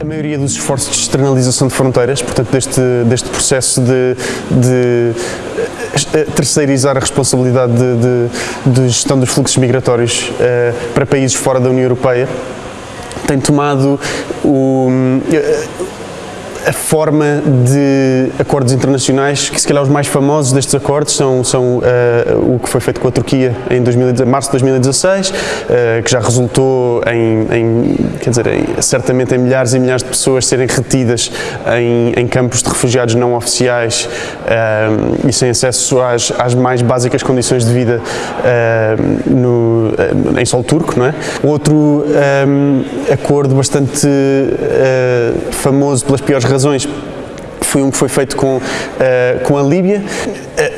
A maioria dos esforços de externalização de fronteiras, portanto, deste, deste processo de, de eh, terceirizar a responsabilidade de, de, de, gestão dos fluxos migratórios uh, para países fora da União Europeia, tem tomado o, uh, a forma de acordos internacionais, que se calhar os mais famosos destes acordos são, são uh, o que foi feito com a Turquia em 2000, março de 2016, uh, que já resultou em, em, quer dizer, em, certamente em milhares e milhares de pessoas serem retidas em, em campos de refugiados não oficiais uh, e sem acesso às, às, mais básicas condições de vida no, em solo turco, não é? Outro um, acordo bastante famoso pelas piores razões foi um que foi feito com, uh, com a Líbia.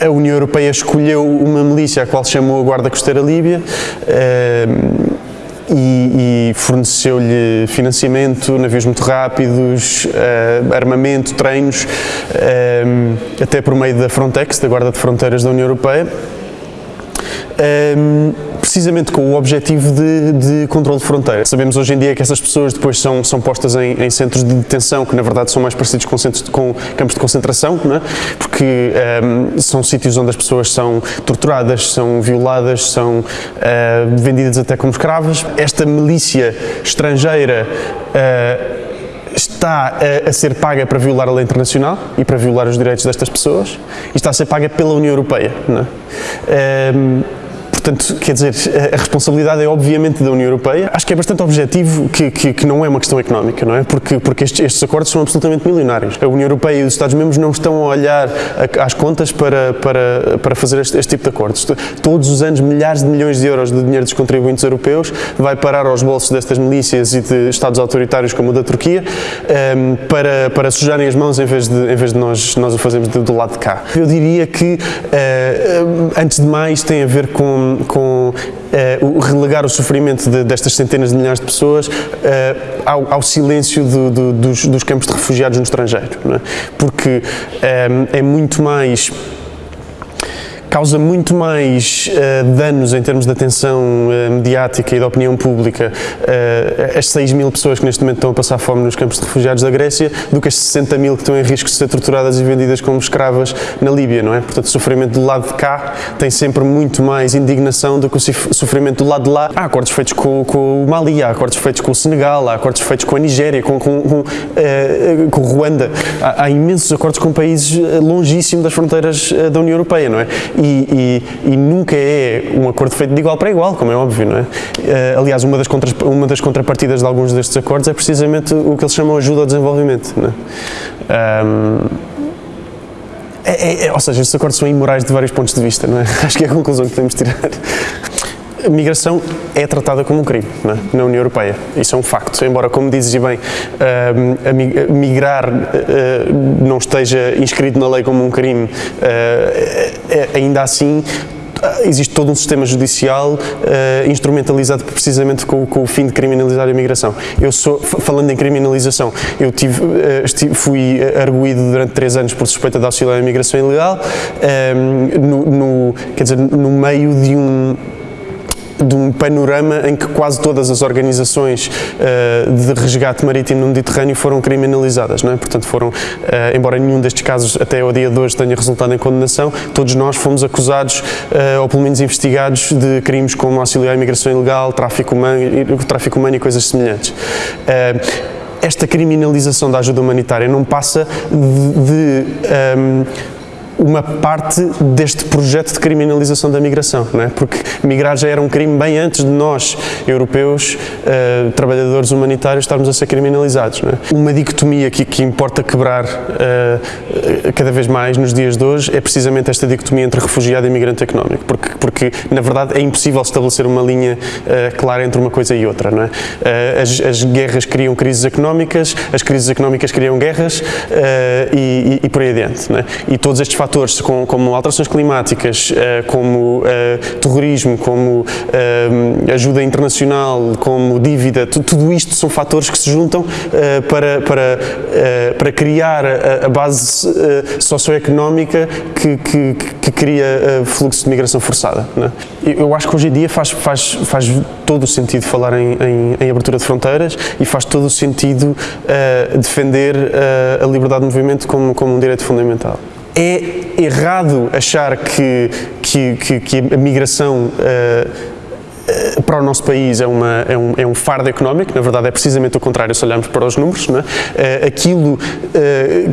A, União Europeia escolheu uma milícia a qual chamou a Guarda Costeira Líbia uh, e, e forneceu-lhe financiamento, navios muito rápidos, uh, armamento, treinos, até por meio da Frontex, da Guarda de Fronteiras da União Europeia um, precisamente com o objetivo de, de controle de fronteira. Sabemos hoje em dia que essas pessoas depois são, são postas em, em centros de detenção, que na verdade são mais parecidos com, centros, com campos de concentração, é? porque um, são sítios onde as pessoas são torturadas, são violadas, são uh, vendidas até como escravas. Esta milícia estrangeira uh, está a, a, ser paga para violar a lei internacional e para violar os direitos destas pessoas e está a ser paga pela União Europeia. Não é? um, Portanto, quer dizer, a responsabilidade é obviamente da União Europeia. Acho que é bastante objetivo que, que, que não é uma questão económica, não é? Porque, porque estes, estes, acordos são absolutamente milionários. A União Europeia e os Estados-membros não estão a olhar às contas para, para, para fazer este, este, tipo de acordos. Todos os anos, milhares de milhões de euros de dinheiro dos contribuintes europeus vai parar aos bolsos destas milícias e de Estados autoritários como o da Turquia um, para, para sujarem as mãos em vez de, em vez de nós, nós o fazermos do, do lado de cá. Eu diria que, uh, antes de mais, tem a ver com com, uh, relegar o sofrimento de, destas centenas de milhares de pessoas uh, ao, ao, silêncio do, do, dos, dos, campos de refugiados no estrangeiro. É? Porque um, é muito mais causa muito mais uh, danos em termos de atenção uh, mediática e da opinião pública uh, as 6 mil pessoas que neste momento estão a passar fome nos campos de refugiados da Grécia do que as 60 mil que estão em risco de ser torturadas e vendidas como escravas na Líbia, não é? Portanto, o sofrimento do lado de cá tem sempre muito mais indignação do que o sofrimento do lado de lá. Há acordos feitos com, com o Mali, há acordos feitos com o Senegal, há acordos feitos com a Nigéria, com, com, com, com Ruanda. Há, há, imensos acordos com países longíssimos das fronteiras da União Europeia, não é? E, e, nunca é um acordo feito de igual para igual, como é óbvio, não é? Uh, aliás, uma das, uma das contrapartidas de alguns destes acordos é precisamente o que eles chamam ajuda ao desenvolvimento, não é? Um, é, é, é, ou seja, estes acordos são imorais de vários pontos de vista, não é? Acho que é a conclusão que podemos tirar. A migração é tratada como um crime é? na União Europeia. Isso é um facto. Embora, como dizes bem, uh, migrar uh, não esteja inscrito na lei como um crime, uh, ainda assim existe todo um sistema judicial uh, instrumentalizado precisamente com, com, o fim de criminalizar a imigração. Eu sou, falando em criminalização, eu tive, uh, estive, fui arguído durante três anos por suspeita de auxílio à imigração ilegal, no, no, quer dizer, no meio de um de um panorama em que quase todas as organizações uh, de resgate marítimo no Mediterrâneo foram criminalizadas, não é? Portanto, foram, uh, embora nenhum destes casos até ao dia de hoje tenha resultado em condenação, todos nós fomos acusados, uh, ou pelo menos investigados, de crimes como auxiliar à imigração ilegal, tráfico humano, tráfico humano e coisas semelhantes esta criminalização da ajuda humanitária não passa de, de um, uma parte deste projeto de criminalização da migração, não é? porque migrar já era um crime bem antes de nós, europeus, uh, trabalhadores humanitários, estarmos a ser criminalizados. É? Uma dicotomia que, que importa quebrar uh, cada vez mais nos dias de hoje é precisamente esta dicotomia entre refugiado e migrante económico, porque, porque na verdade é impossível estabelecer uma linha clara entre uma coisa e outra. Não é? As, as, guerras criam crises económicas, as crises económicas criam guerras e, e, e, por aí adiante. É? E todos estes fatores como, como alterações climáticas, como terrorismo, como ajuda internacional, como dívida, tudo isto são fatores que se juntam para, para, para criar a, base socioeconómica que, que, que cria fluxo de migração forçada. É? Eu acho que hoje em dia faz, faz, faz todo o sentido falar em, em, em abertura de fronteiras e faz todo o sentido defender a liberdade de movimento como, como um direito fundamental. É errado achar que, que, que, que a migração uh, para o nosso país é, uma, é, um, é um fardo económico, na verdade é precisamente o contrário se olharmos para os números. É? aquilo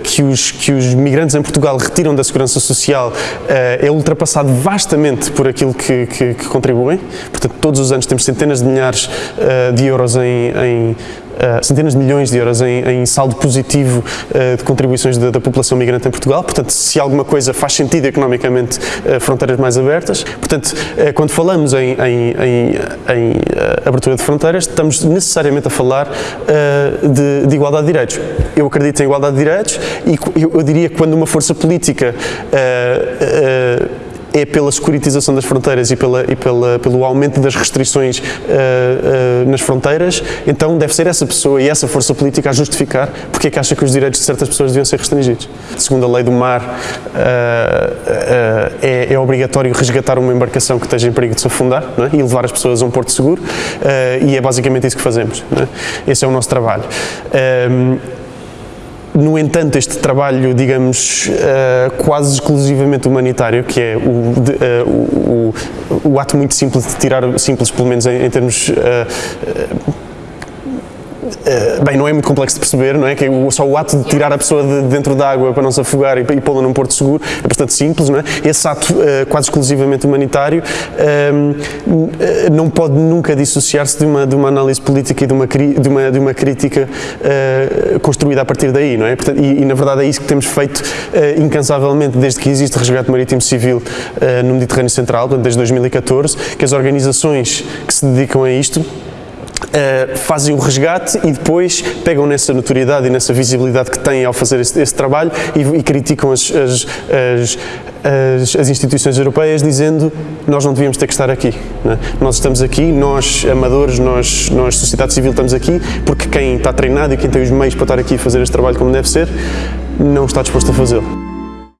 que, os, que os migrantes em Portugal retiram da segurança social é ultrapassado vastamente por aquilo que, que, que contribuem. Portanto, todos os anos temos centenas de milhares de euros em, em uh, centenas de milhões de euros em, em saldo positivo uh, de contribuições da, da, população migrante em Portugal. Portanto, se alguma coisa faz sentido economicamente, uh, fronteiras mais abertas. Portanto, quando falamos em, em, em abertura de fronteiras, estamos necessariamente a falar de, de, igualdade de direitos. Eu acredito em igualdade de direitos e eu, eu diria que quando uma força política é pela securitização das fronteiras e, pela, e pela, pelo aumento das restrições uh, nas fronteiras, então deve ser essa pessoa e essa força política a justificar porque é que acha que os direitos de certas pessoas deviam ser restringidos. Segundo a lei do mar, uh, é, é, obrigatório resgatar uma embarcação que esteja em perigo de se afundar é? e levar as pessoas a um porto seguro e é basicamente isso que fazemos. É? Esse é o nosso trabalho. No entanto, este trabalho, digamos, uh, quase exclusivamente humanitário, que é o, de, uh, o, o, o, ato muito simples de tirar, simples pelo menos em, em termos uh, eh, bem, não é muito complexo de perceber, não é? Que só o ato de tirar a pessoa de dentro da água para não se afogar e, e pô-la num porto seguro é bastante simples, não é? Esse ato uh, quase exclusivamente humanitário uh, não pode nunca dissociar-se de uma, de uma análise política e de uma, de uma, de uma crítica construída a partir daí, não é? Portanto, e, e, na verdade é isso que temos feito incansavelmente desde que existe resgate marítimo civil no Mediterrâneo Central, portanto, desde 2014, que as organizações que se dedicam a isto Uh, fazem o resgate e depois pegam nessa notoriedade e nessa visibilidade que têm ao fazer esse, esse trabalho e, e, criticam as, as, as, as, instituições europeias dizendo nós não devíamos ter que estar aqui. É? Nós estamos aqui, nós amadores, nós, nós sociedade civil estamos aqui porque quem está treinado e quem tem os meios para estar aqui e fazer este trabalho como deve ser não está disposto a fazê-lo.